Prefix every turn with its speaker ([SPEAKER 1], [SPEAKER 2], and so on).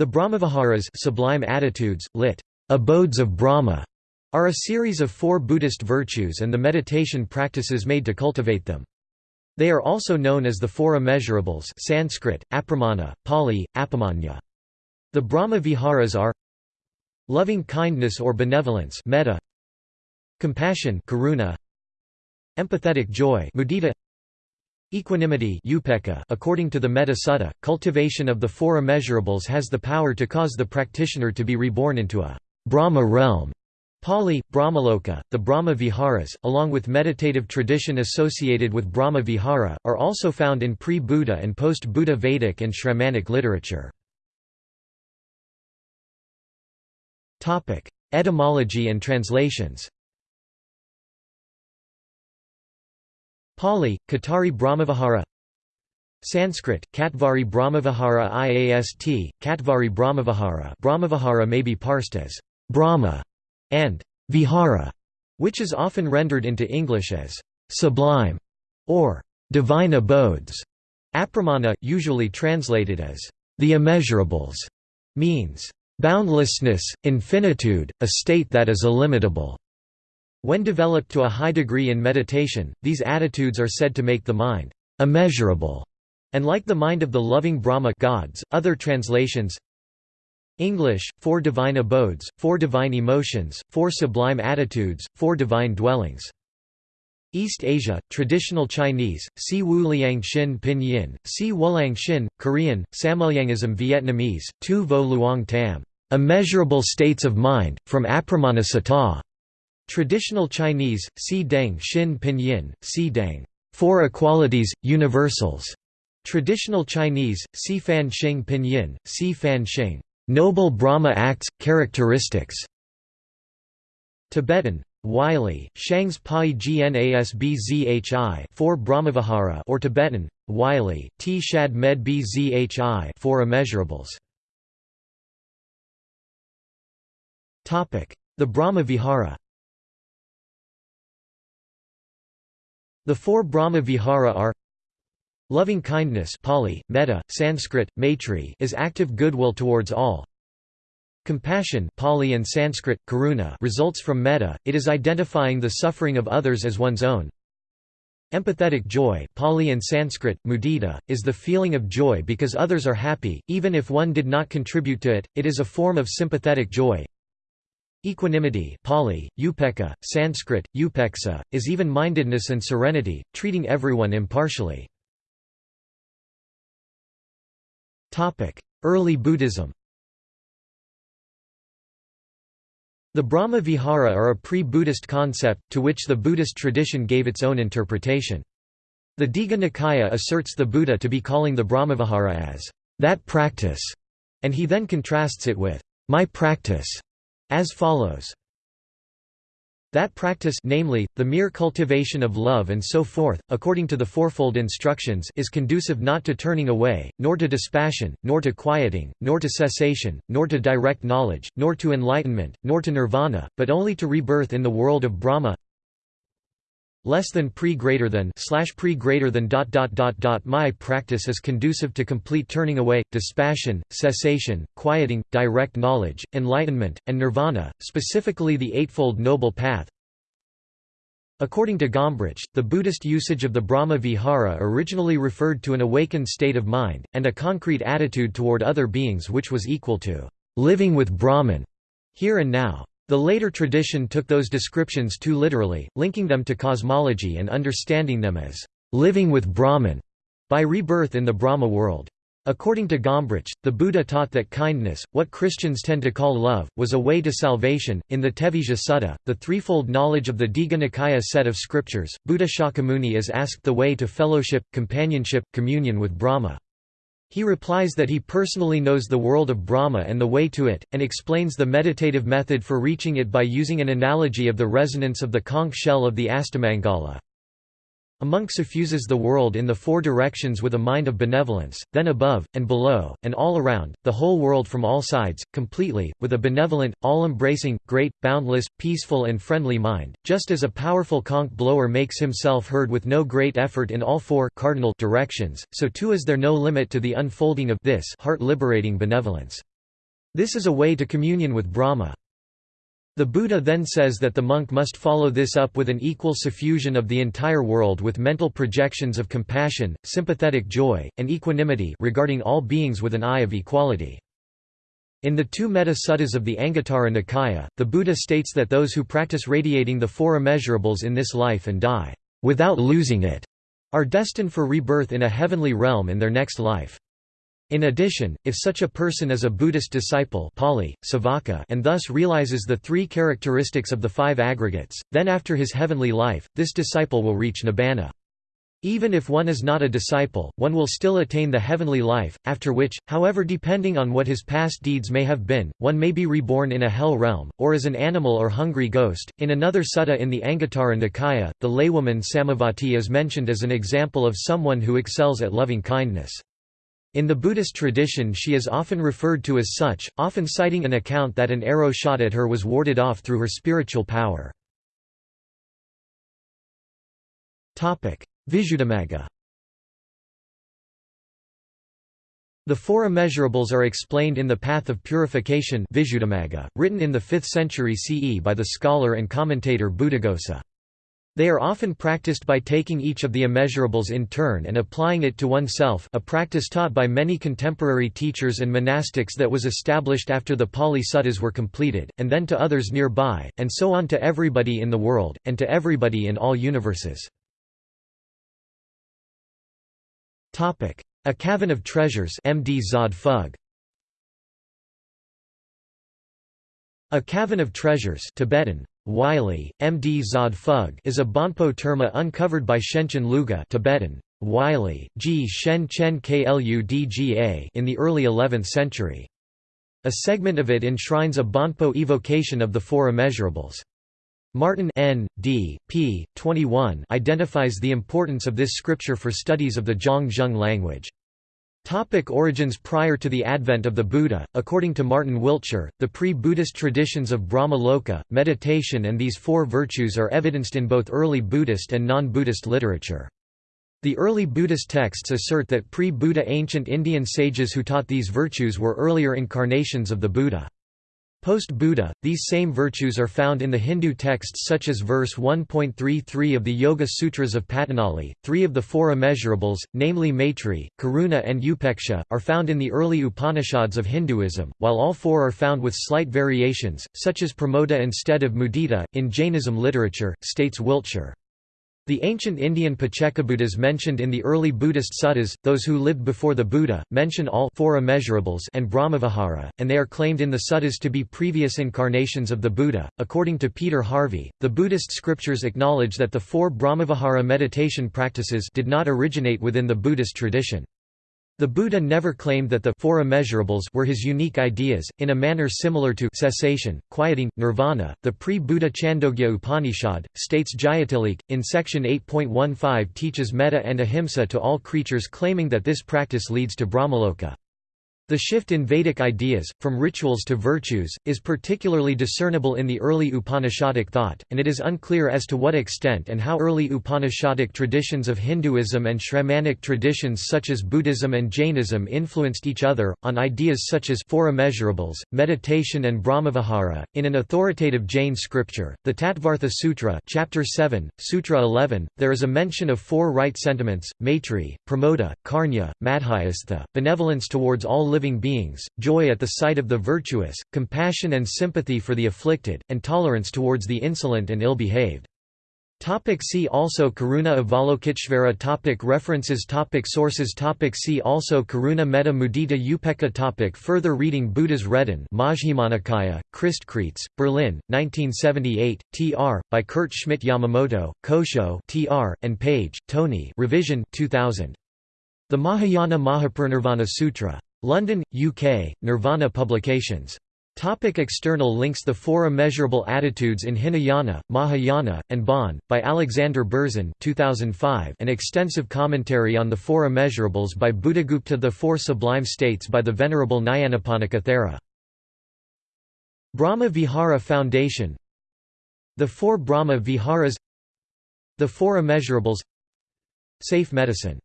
[SPEAKER 1] The Brahmaviharas sublime attitudes, lit. Abodes of Brahma, are a series of four Buddhist virtues and the meditation practices made to cultivate them. They are also known as the Four Immeasurables Sanskrit, apramana, Pali, apamanya. The Brahmaviharas are loving kindness or benevolence metta, compassion karuna, empathetic joy mudita, equanimity. .According to the Metta Sutta, cultivation of the four immeasurables has the power to cause the practitioner to be reborn into a Brahma realm Pali, Brahmaloka, the Brahma Viharas, along with meditative tradition associated with Brahma Vihara, are also found in pre-Buddha and post-Buddha Vedic and Shramanic literature. Etymology and translations Pali, Katari Brahmavihara Sanskrit, Catvari Brahmavihara IAST, Catvari Brahmavihara Brahmavihara may be parsed as Brahma and vihara, which is often rendered into English as sublime or divine abodes. Apramana, usually translated as the immeasurables, means boundlessness, infinitude, a state that is illimitable. When developed to a high degree in meditation, these attitudes are said to make the mind immeasurable, and like the mind of the loving Brahma gods. Other translations English, Four Divine Abodes, Four Divine Emotions, Four Sublime Attitudes, Four Divine Dwellings. East Asia, Traditional Chinese, Si Wu Liang Xin Pinyin, Si Wulang Xin, Korean, Samulyangism Vietnamese, Tu Vo Luong Tam, Immeasurable States of Mind, from Apramana. Traditional Chinese, Si Deng Xin Pinyin, Si Deng, Four Equalities, Universals. Traditional Chinese, Si Fan Xing Pinyin, Si Fan Xing. Noble Brahma acts, characteristics Tibetan Wylie, Shangs Pai Gnasbzhi for Brahmavihara or Tibetan, Wylie, T Shad Med Bzhi for immeasurables. The Brahma The four Brahma Vihara are Loving kindness Pali, metta, Sanskrit, maitri is active goodwill towards all. Compassion Pali and Sanskrit, karuna results from metta, it is identifying the suffering of others as one's own. Empathetic joy Pali and Sanskrit, mudita, is the feeling of joy because others are happy, even if one did not contribute to it, it is a form of sympathetic joy. Equanimity Pali, upeka, Sanskrit, upeksa, is even-mindedness and serenity, treating everyone impartially. Early Buddhism The Brahma Vihara are a pre-Buddhist concept, to which the Buddhist tradition gave its own interpretation. The Digha Nikaya asserts the Buddha to be calling the Brahmavihara as, that practice, and he then contrasts it with, my practice, as follows. That practice namely, the mere cultivation of love and so forth, according to the fourfold instructions is conducive not to turning away, nor to dispassion, nor to quieting, nor to cessation, nor to direct knowledge, nor to enlightenment, nor to nirvana, but only to rebirth in the world of Brahma less than pre greater than slash pre greater than dot dot dot dot my practice is conducive to complete turning away dispassion cessation quieting direct knowledge enlightenment and nirvana specifically the eightfold noble path According to Gombrich, the Buddhist usage of the Brahma Vihara originally referred to an awakened state of mind, and a concrete attitude toward other beings which was equal to living with Brahman here and now. The later tradition took those descriptions too literally, linking them to cosmology and understanding them as living with Brahman by rebirth in the Brahma world. According to Gombrich, the Buddha taught that kindness, what Christians tend to call love, was a way to salvation. In the Tevijja Sutta, the threefold knowledge of the Digha Nikaya set of scriptures, Buddha Shakyamuni is asked the way to fellowship, companionship, communion with Brahma. He replies that he personally knows the world of Brahma and the way to it, and explains the meditative method for reaching it by using an analogy of the resonance of the conch shell of the Astamangala. A monk suffuses the world in the four directions with a mind of benevolence, then above, and below, and all around, the whole world from all sides, completely, with a benevolent, all-embracing, great, boundless, peaceful and friendly mind, just as a powerful conch blower makes himself heard with no great effort in all four cardinal directions, so too is there no limit to the unfolding of this heart-liberating benevolence. This is a way to communion with Brahma. The Buddha then says that the monk must follow this up with an equal suffusion of the entire world with mental projections of compassion, sympathetic joy, and equanimity regarding all beings with an eye of equality. In the two Metta Suttas of the Anguttara Nikaya, the Buddha states that those who practice radiating the four immeasurables in this life and die, without losing it, are destined for rebirth in a heavenly realm in their next life. In addition, if such a person is a Buddhist disciple Pali, Savaka, and thus realizes the three characteristics of the five aggregates, then after his heavenly life, this disciple will reach nibbana. Even if one is not a disciple, one will still attain the heavenly life, after which, however depending on what his past deeds may have been, one may be reborn in a hell realm, or as an animal or hungry ghost. In another sutta in the Anguttara Nikaya, the laywoman Samavati is mentioned as an example of someone who excels at loving kindness. In the Buddhist tradition she is often referred to as such, often citing an account that an arrow shot at her was warded off through her spiritual power. Visuddhimagga The four immeasurables are explained in The Path of Purification written in the 5th century CE by the scholar and commentator Buddhaghosa. They are often practiced by taking each of the immeasurables in turn and applying it to oneself a practice taught by many contemporary teachers and monastics that was established after the Pali Suttas were completed, and then to others nearby, and so on to everybody in the world, and to everybody in all universes. A Cavern of Treasures MD Zod Phug. A Cavern of Treasures Tibetan, Wylie, MD Zod Phug is a Bonpo terma uncovered by Shenchen Luga Tibetan, Wylie, G. Shen Chen Kludga in the early 11th century. A segment of it enshrines a Bonpo evocation of the Four Immeasurables. Martin N. D. p. 21 identifies the importance of this scripture for studies of the Zhang language. Topic origins Prior to the advent of the Buddha, according to Martin Wiltshire, the pre-Buddhist traditions of Brahma Loka, meditation and these four virtues are evidenced in both early Buddhist and non-Buddhist literature. The early Buddhist texts assert that pre-Buddha ancient Indian sages who taught these virtues were earlier incarnations of the Buddha. Post-Buddha, these same virtues are found in the Hindu texts such as verse 1.33 of the Yoga Sutras of Patanjali. Three of the four immeasurables, namely Maitri, Karuna and Upeksha, are found in the early Upanishads of Hinduism, while all four are found with slight variations, such as Pramodha instead of Mudita, in Jainism literature, states Wiltshire. The ancient Indian Paccekabuddhas mentioned in the early Buddhist suttas, those who lived before the Buddha, mention all four immeasurables and Brahmavihara, and they are claimed in the suttas to be previous incarnations of the Buddha. According to Peter Harvey, the Buddhist scriptures acknowledge that the four Brahmavihara meditation practices did not originate within the Buddhist tradition. The Buddha never claimed that the four immeasurables were his unique ideas, in a manner similar to cessation, quieting, nirvana. The pre-Buddha Chandogya Upanishad, states Jayatilleke, in section 8.15 teaches metta and ahimsa to all creatures claiming that this practice leads to Brahmaloka. The shift in Vedic ideas, from rituals to virtues, is particularly discernible in the early Upanishadic thought, and it is unclear as to what extent and how early Upanishadic traditions of Hinduism and Shramanic traditions such as Buddhism and Jainism influenced each other, on ideas such as four immeasurables, meditation and Brahmavihara. In an authoritative Jain scripture, the Tattvartha Sutra chapter 7, Sutra 11, there is a mention of four right sentiments, maitri, pramoda, karnya, madhyastha, benevolence towards all living living beings, joy at the sight of the virtuous, compassion and sympathy for the afflicted, and tolerance towards the insolent and ill-behaved. Topic see also Karuna Avalokiteshvara topic References topic Sources topic See also Karuna Metta Mudita Upekkha topic Further reading Buddha's Reden Majjhimanikaya, Kristkeitz, Berlin, 1978, tr. by Kurt Schmidt Yamamoto, Kosho tr. and Page, Tony revision 2000. The Mahayana Mahaparinirvana Sutra. London, UK, Nirvana Publications. Topic external links The Four Immeasurable Attitudes in Hinayana, Mahayana, and Bon, by Alexander Berzin 2005, an extensive commentary on the Four Immeasurables by Buddhagupta The Four Sublime States by the Venerable Nyanaponika Thera. Brahma Vihara Foundation. The Four Brahma Viharas. The Four Immeasurables. Safe Medicine